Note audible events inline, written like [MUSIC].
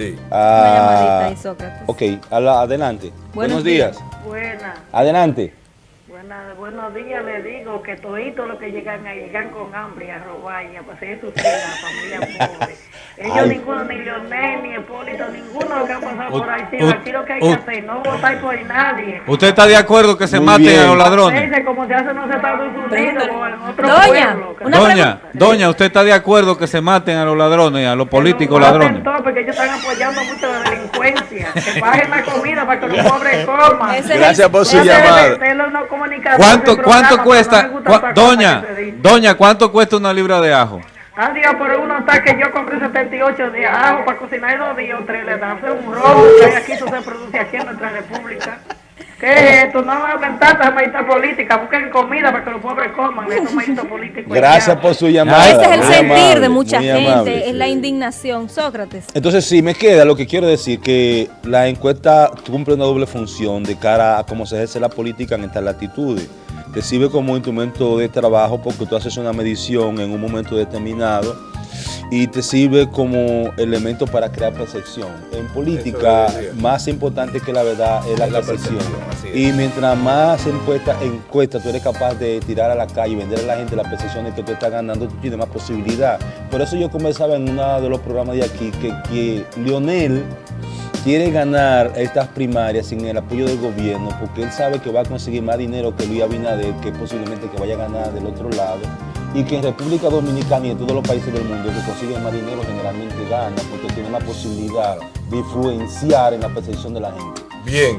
Sí. Ah, Una llamadita ahí, Sócrates. Ok, adelante. Buenos, días. Buena, Adelante. buena, buenos días le digo que toditos los que llegan a llegan con hambre a robar y a pasar sus a la familia [LAUGHS] pobre. Ellos Ay. ninguno, ni Leonel, ni Hipólito, ninguno que han pasado por u- Aquí lo que hay que hacer, no votar por nadie. ¿Usted está de acuerdo que se Muy maten bien. a los ladrones? Como se hace en los Estados Unidos o en otro Doña, una Doña, doña, ¿usted está de acuerdo que se maten a los ladrones, a los políticos que no ladrones? todo, porque ellos están apoyando mucho la delincuencia. Que bajen la comida para que los pobres coman. Gracias por su llamada. ¿Cuánto, cuánto programa, cuesta, doña, doña, cuánto cuesta una libra de ajo? Adiós, pero uno está que yo compré 78 de ajo para cocinar dos días o tres, le dan hace un robo que aquí, eso se produce aquí en nuestra república. ¿Qué es esto? No hablen tanta maíta política, busquen comida para que los pobres coman, esos maítos políticos. Gracias por su llamada. Ese es el muy sentir amable, de mucha gente, amable. es la indignación. Sócrates. Entonces sí, me queda lo que quiero decir, que la encuesta cumple una doble función de cara a cómo se ejerce la política en estas latitudes. Te sirve como instrumento de trabajo porque tú haces una medición en un momento determinado y te sirve como elemento para crear percepción. En política, más importante que la verdad es la, Es la percepción. Y mientras más encuesta, encuesta tú eres capaz de tirar a la calle y vender a la gente la percepción de que tú estás ganando, tú tienes más posibilidad. Por eso yo conversaba en uno de los programas de aquí que, que Lionel quiere ganar estas primarias sin el apoyo del gobierno porque él sabe que va a conseguir más dinero que Luis Abinader, que posiblemente que vaya a ganar del otro lado, y que en República Dominicana y en todos los países del mundo que consiguen más generalmente gana porque tiene la posibilidad de influenciar en la percepción de la gente. Bien.